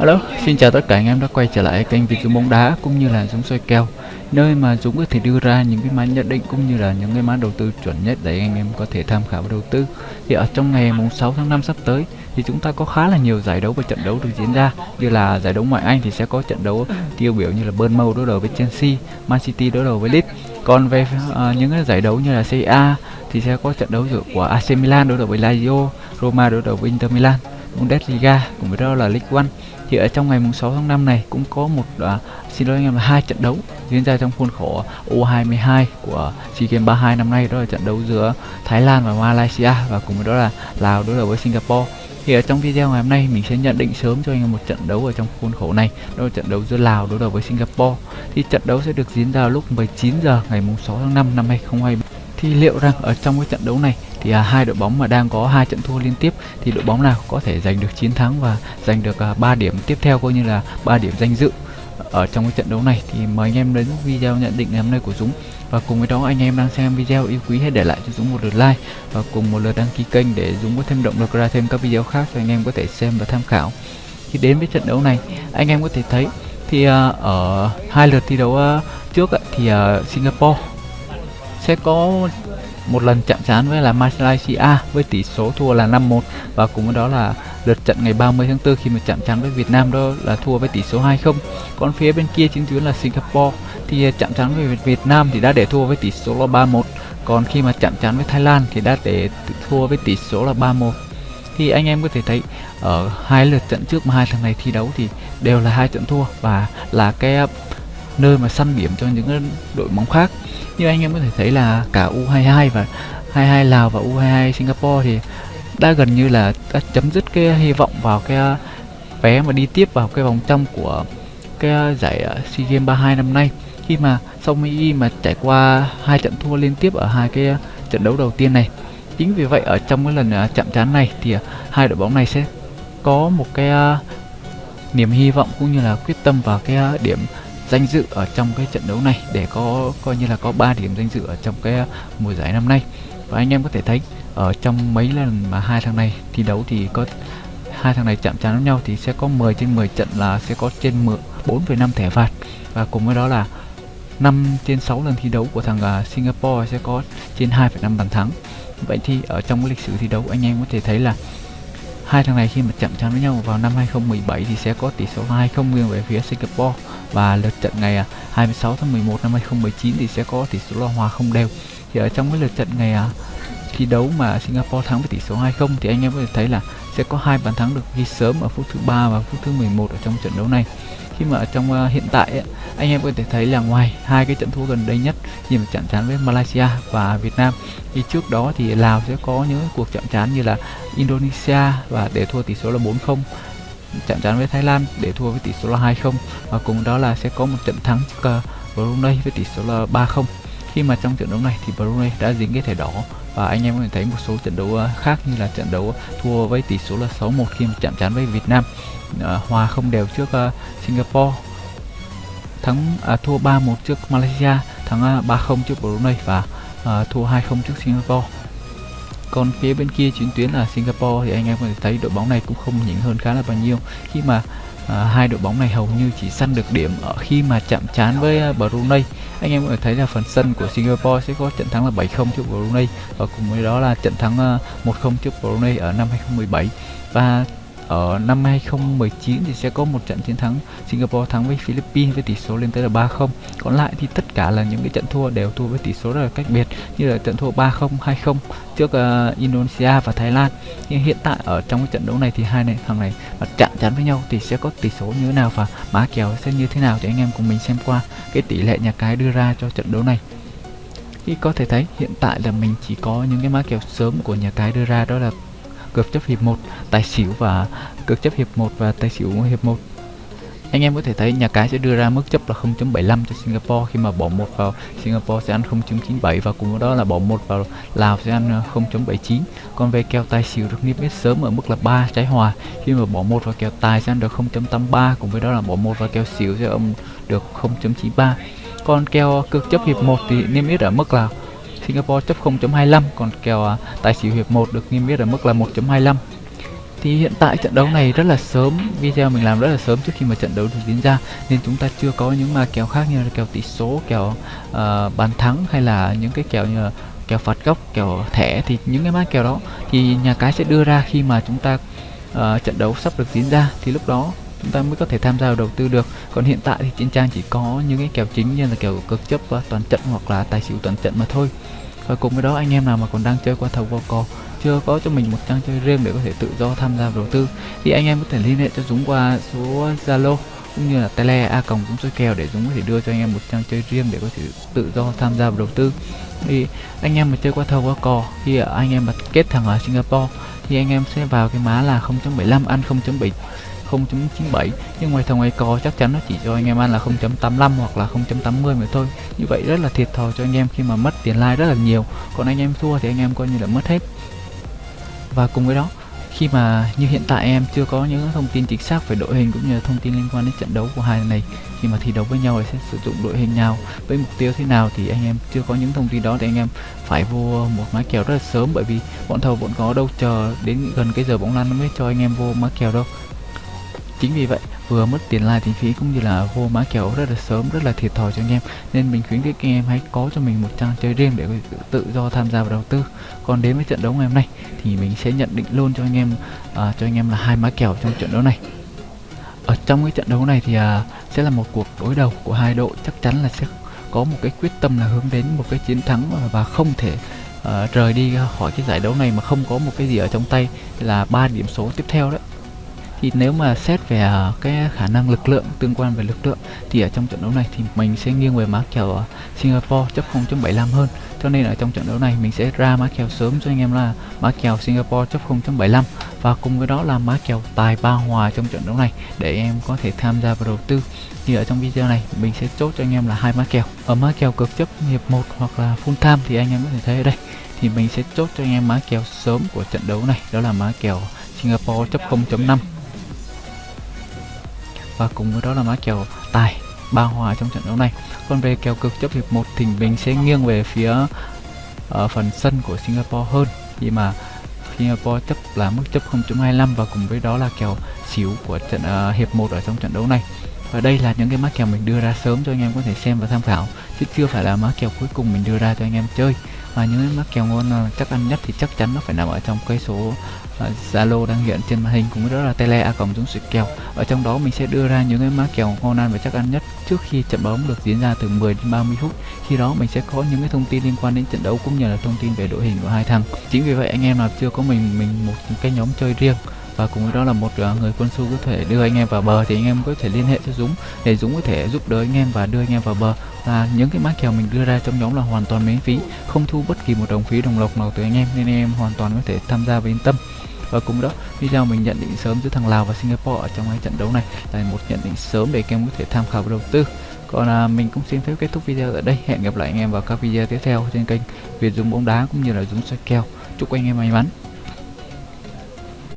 Hello, xin chào tất cả anh em đã quay trở lại kênh video bóng đá cũng như là Dũng soi kèo Nơi mà Dũng có thể đưa ra những cái mã nhận định cũng như là những cái mã đầu tư chuẩn nhất để anh em có thể tham khảo và đầu tư. Thì ở trong ngày mùng 6 tháng 5 sắp tới thì chúng ta có khá là nhiều giải đấu và trận đấu được diễn ra. Như là giải đấu ngoại Anh thì sẽ có trận đấu tiêu biểu như là Bournemouth đối đầu với Chelsea, Man City đối đầu với Leeds. Còn về uh, những cái giải đấu như là CA thì sẽ có trận đấu giữa của AC Milan đối đầu với Lazio, Roma đối đầu với Inter Milan Bundesliga cùng với đó là League One thì ở trong ngày mùng 6 tháng 5 này cũng có một uh, xin lỗi anh em là hai trận đấu diễn ra trong khuôn khổ U22 của SEA Games 32 năm nay đó là trận đấu giữa Thái Lan và Malaysia và cùng với đó là Lào đối đầu với Singapore. Thì ở trong video ngày hôm nay mình sẽ nhận định sớm cho anh em một trận đấu ở trong khuôn khổ này đó là trận đấu giữa Lào đối đầu với Singapore. Thì trận đấu sẽ được diễn ra lúc 19 giờ ngày mùng 6 tháng 5 năm 2023 thì liệu rằng ở trong cái trận đấu này thì à, hai đội bóng mà đang có hai trận thua liên tiếp thì đội bóng nào có thể giành được chiến thắng và giành được à, 3 điểm tiếp theo coi như là 3 điểm danh dự ở trong cái trận đấu này thì mời anh em đến video nhận định ngày hôm nay của Dũng. Và cùng với đó anh em đang xem video yêu quý hãy để lại cho Dũng một lượt like và cùng một lượt đăng ký kênh để Dũng có thêm động lực ra thêm các video khác cho anh em có thể xem và tham khảo. Khi đến với trận đấu này anh em có thể thấy thì uh, ở hai lượt thi đấu uh, trước uh, thì uh, Singapore sẽ có một lần chạm trán với là Malaysia với tỷ số thua là 5-1 và cùng với đó là lượt trận ngày 30 tháng 4 khi mà chạm trán với Việt Nam đó là thua với tỷ số 2-0. Còn phía bên kia chính tuyến là Singapore thì à, chạm trán với Việt Nam thì đã để thua với tỷ số là 3-1. Còn khi mà chạm trán với Thái Lan thì đã để thua với tỷ số là 3-1. Thì anh em có thể thấy, ở hai lượt trận trước mà hai thằng này thi đấu thì đều là hai trận thua và là cái à, nơi mà săn điểm cho những đội bóng khác. Như anh em có thể thấy là cả U22 và 22 Lào và U22 Singapore thì đã gần như là đã chấm dứt cái hy vọng vào cái vé mà đi tiếp vào cái vòng trong của cái giải ờ, SEA Games 32 năm nay. Khi mà sau Mỹ mà trải qua hai trận thua liên tiếp ở hai cái trận đấu đầu tiên này. Chính vì vậy ở trong cái lần ờ, chạm trán này thì ờ, hai đội bóng này sẽ có một cái niềm hy vọng cũng như là quyết tâm vào cái điểm danh dự ở trong cái trận đấu này để có coi như là có 3 điểm danh dự ở trong cái mùa giải năm nay. Và anh em có thể thấy ở trong mấy lần mà hai thằng này thi đấu thì có hai thằng này chạm trán với nhau thì sẽ có 10 trên 10 trận là sẽ có trên 4,5 thẻ phạt. Và cùng với đó là 5 trên 6 lần thi đấu của thằng à, Singapore sẽ có trên 2,5 bàn thắng. Vậy thì ở trong cái lịch sử thi đấu anh em có thể thấy là hai thằng này khi mà chạm trán với nhau vào năm 2017 thì sẽ có tỷ số 2-0 nghiêng về phía Singapore và lượt trận ngày à, 26 tháng 11 năm 2019 thì sẽ có tỷ số là hòa không đều. Thì ở trong cái lượt trận ngày à, thi đấu mà Singapore thắng với tỷ số 2-0 thì anh em có thể thấy là sẽ có hai bàn thắng được ghi sớm ở phút thứ ba và phút thứ 11 ở trong trận đấu này. Khi mà ở trong uh, hiện tại ấy, anh em có thể thấy là ngoài hai cái trận thua gần đây nhất như mà chạm trán với Malaysia và Việt Nam thì trước đó thì Lào sẽ có những cuộc chạm trán như là Indonesia và để thua tỷ số là 4-0 chạm trán với Thái Lan để thua với tỷ số là 2-0 và cùng đó là sẽ có một trận thắng trước ờ, Brunei với tỷ số là 3-0 khi mà trong trận đấu này thì Brunei đã dính cái thẻ đỏ. Và anh em có thể thấy một số trận đấu ờ, khác như là trận đấu thua với tỷ số là 6-1 khi mà chạm trán với Việt Nam. Ờ, hòa không đều trước Singapore. Thắng à, thua 3-1 trước Malaysia thắng 3-0 trước Brunei và à, thua 2-0 trước Singapore còn phía bên kia chuyến tuyến là Singapore thì anh em có thể thấy đội bóng này cũng không nhỉnh hơn khá là bao nhiêu. Khi mà à, hai đội bóng này hầu như chỉ săn được điểm ở khi mà chạm trán với uh, Brunei. Anh em có thể thấy là phần sân của Singapore sẽ có trận thắng là 7-0 trước Brunei. Và cùng với đó là trận thắng à, uh, 1-0 trước Brunei ở năm 2017 và ở năm 2019 thì sẽ có một trận chiến thắng Singapore thắng với Philippines với tỷ số lên tới là 3-0 còn lại thì tất cả là những cái trận thua đều thua với tỷ số rất là cách biệt như là trận thua 3-0 2-0 trước uh, Indonesia và Thái Lan. Nhưng hiện tại ở trong cái trận đấu này thì hai này thằng này mà chạm chắn với nhau thì sẽ có tỷ số như thế nào và má kèo sẽ như thế nào thì anh em cùng mình xem qua cái tỷ lệ nhà cái đưa ra cho trận đấu này. Khi có thể thấy hiện tại là mình chỉ có những cái má kèo sớm của nhà cái đưa ra đó là cược chấp hiệp 1 tài xỉu và cược chấp hiệp 1 và tài xỉu hiệp 1 anh em có thể thấy nhà cái sẽ đưa ra mức chấp là 0.75 cho Singapore. Khi mà bỏ một vào Singapore sẽ ăn 0.97 và cùng với đó là bỏ một vào Lào sẽ ăn ờ, 0.79 còn về kèo tài xỉu được niêm yết sớm ở mức là 3 trái hòa. Khi mà bỏ một vào kèo tài sẽ ăn được 0.83 cùng với đó là bỏ một vào kèo xỉu sẽ âm được 0.93 còn kèo cược chấp hiệp 1 thì niêm yết ở mức là Singapore chấp 0.25 còn kèo à, tài xỉu hiệp 1 được niêm yết ở mức là 1.25 thì hiện tại trận đấu này rất là sớm video mình làm rất là sớm trước khi mà trận đấu được diễn ra nên chúng ta chưa có những mà kèo khác như là kèo tỷ số kèo uh, bàn thắng hay là những cái kèo như là kèo phạt góc kèo thẻ thì những cái mã kèo đó thì nhà cái sẽ đưa ra khi mà chúng ta uh, trận đấu sắp được diễn ra. Thì lúc đó chúng ta mới có thể tham gia vào đầu tư được. Còn hiện tại thì trên trang chỉ có những cái kèo chính như là kèo cực chấp và toàn trận hoặc là tài xỉu toàn trận mà thôi. Và cùng với đó, anh em nào mà còn đang chơi qua thầu vô cò chưa có cho mình một trang chơi riêng để có thể tự do tham gia đầu tư, thì anh em có thể liên hệ cho Dũng qua số Zalo cũng như là tele a còng Dũng chơi kèo để Dũng có thể đưa cho anh em một trang chơi riêng để có thể tự do tham gia vào đầu tư. Thì anh em mà chơi qua thầu qua cò khi anh em mà kết thằng ở Singapore, thì anh em sẽ vào cái má là 0.75 ăn 0.7 0.97 nhưng ngoài thằng ngoài cò chắc chắn nó chỉ cho anh em ăn là 0.85 hoặc là 0.80 mà thôi. Như vậy rất là thiệt thòi cho anh em khi mà mất tiền like rất là nhiều. Còn anh em thua thì anh em coi như là mất hết. Và cùng với đó, khi mà như hiện tại em chưa có những thông tin chính xác về đội hình cũng như là thông tin liên quan đến trận đấu của hai này, khi mà thi đấu với nhau thì sẽ sử dụng đội hình nào, với mục tiêu thế nào thì anh em chưa có những thông tin đó thì anh em phải vô một má kèo rất là sớm. Bởi vì bọn thầu vẫn có đâu chờ đến gần cái giờ bóng lăn nó mới cho anh em vô má kèo đâu chính vì vậy vừa mất tiền like tiền phí cũng như là vô má kèo rất là sớm rất là thiệt thòi cho anh em. Nên mình khuyến khích anh em hãy có cho mình một trang chơi riêng để tự do tham gia vào đầu tư. Còn đến với trận đấu ngày hôm nay thì mình sẽ nhận định luôn cho anh em à, cho anh em là hai má kèo trong trận đấu này. Ở trong cái trận đấu này thì à, sẽ là một cuộc đối đầu của hai đội. Chắc chắn là sẽ có một cái quyết tâm là hướng đến một cái chiến thắng và không thể uh, rời đi khỏi cái giải đấu này mà không có một cái gì ở trong tay. Là ba điểm số tiếp theo đấy thì nếu mà xét về ờ, cái khả năng lực lượng, tương quan về lực lượng, thì ở trong trận đấu này thì mình sẽ nghiêng về má kèo ờ, Singapore chấp 0.75 hơn. Cho nên ở trong trận đấu này mình sẽ ra má kèo sớm cho anh em là má kèo Singapore chấp 0.75 và cùng với đó là má kèo tài ba hòa trong trận đấu này để em có thể tham gia vào đầu tư. Thì ở trong video này mình sẽ chốt cho anh em là hai má kèo. Ở má kèo cực chấp hiệp 1 hoặc là full time thì anh em có thể thấy ở đây. Thì mình sẽ chốt cho anh em má kèo sớm của trận đấu này, đó là má kèo Singapore chấp 0.5 và cùng với đó là má kèo tài ba hòa trong trận đấu này. Còn về kèo cực chấp hiệp 1 thì mình sẽ nghiêng về phía ở phần sân của Singapore hơn. Khi mà Singapore chấp là mức chấp 0.25 và cùng với đó là kèo xỉu của trận uh, hiệp 1 ở trong trận đấu này. Và đây là những cái mã kèo mình đưa ra sớm cho anh em có thể xem và tham khảo chứ chưa phải là mã kèo cuối cùng mình đưa ra cho anh em chơi và những cái kèo ngon chắc ăn nhất thì chắc chắn nó phải nằm ở trong cái số à, Zalo uh, đang hiện trên màn hình cũng đó là tele a cộng dũng sự kèo. Ở trong đó mình sẽ đưa ra những cái mã kèo ngon ăn và chắc ăn nhất trước khi trận bóng được diễn ra từ 10 đến 30 phút. Khi đó mình sẽ có những cái thông tin liên quan đến trận đấu cũng như là thông tin về đội hình của hai thằng. Chính vì vậy anh em nào chưa có mình mình một cái nhóm chơi riêng và cùng với đó là một à, người quân su có thể đưa anh em vào bờ thì anh em có thể liên hệ cho Dũng để Dũng có thể giúp đỡ anh em và đưa anh em vào bờ là những cái mã kèo mình đưa ra trong nhóm là hoàn toàn miễn phí không thu bất kỳ một đồng phí đồng lộc nào từ anh em nên anh em hoàn toàn có thể tham gia và yên tâm. Và cùng đó video mình nhận định sớm giữa thằng Lào và Singapore ở trong cái trận đấu này? Là một nhận định sớm để các em có thể tham khảo và đầu tư. Còn à, mình cũng xin phép kết thúc video ở đây. Hẹn gặp lại anh em vào các video tiếp theo trên kênh Việt Dũng bóng đá cũng như là Dũng soi kèo chúc anh em may mắn.